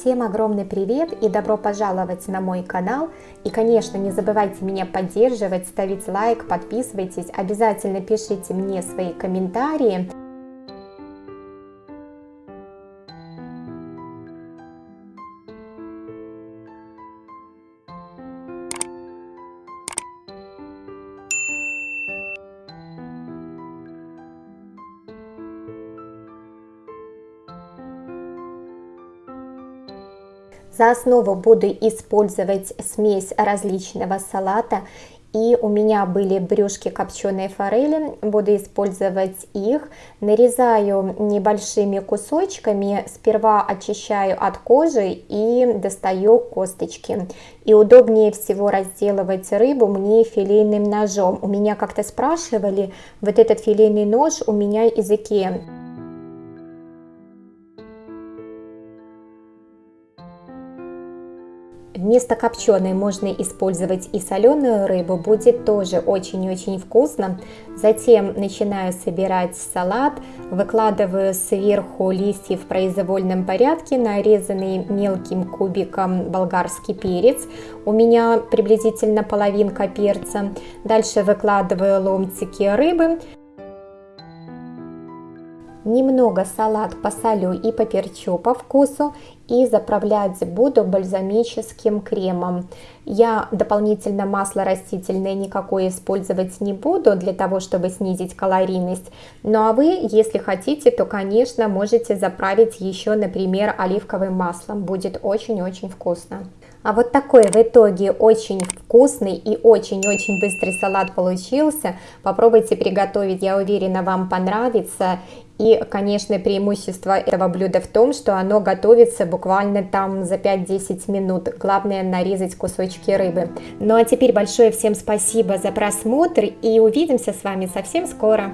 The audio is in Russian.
Всем огромный привет и добро пожаловать на мой канал. И, конечно, не забывайте меня поддерживать, ставить лайк, подписывайтесь, обязательно пишите мне свои комментарии. За основу буду использовать смесь различного салата. И у меня были брюшки копченой форели, буду использовать их. Нарезаю небольшими кусочками, сперва очищаю от кожи и достаю косточки. И удобнее всего разделывать рыбу мне филейным ножом. У меня как-то спрашивали, вот этот филейный нож у меня из Икеи. Вместо копченой можно использовать и соленую рыбу, будет тоже очень-очень вкусно. Затем начинаю собирать салат, выкладываю сверху листья в произвольном порядке, нарезанный мелким кубиком болгарский перец, у меня приблизительно половинка перца. Дальше выкладываю ломтики рыбы, Немного салат посолю и поперчу по вкусу и заправлять буду бальзамическим кремом. Я дополнительно масло растительное никакое использовать не буду для того, чтобы снизить калорийность. Ну а вы, если хотите, то, конечно, можете заправить еще, например, оливковым маслом. Будет очень-очень вкусно. А вот такой в итоге очень вкусный и очень-очень быстрый салат получился. Попробуйте приготовить, я уверена, вам понравится. И, конечно, преимущество этого блюда в том, что оно готовится буквально там за 5-10 минут. Главное нарезать кусочки рыбы. Ну а теперь большое всем спасибо за просмотр и увидимся с вами совсем скоро.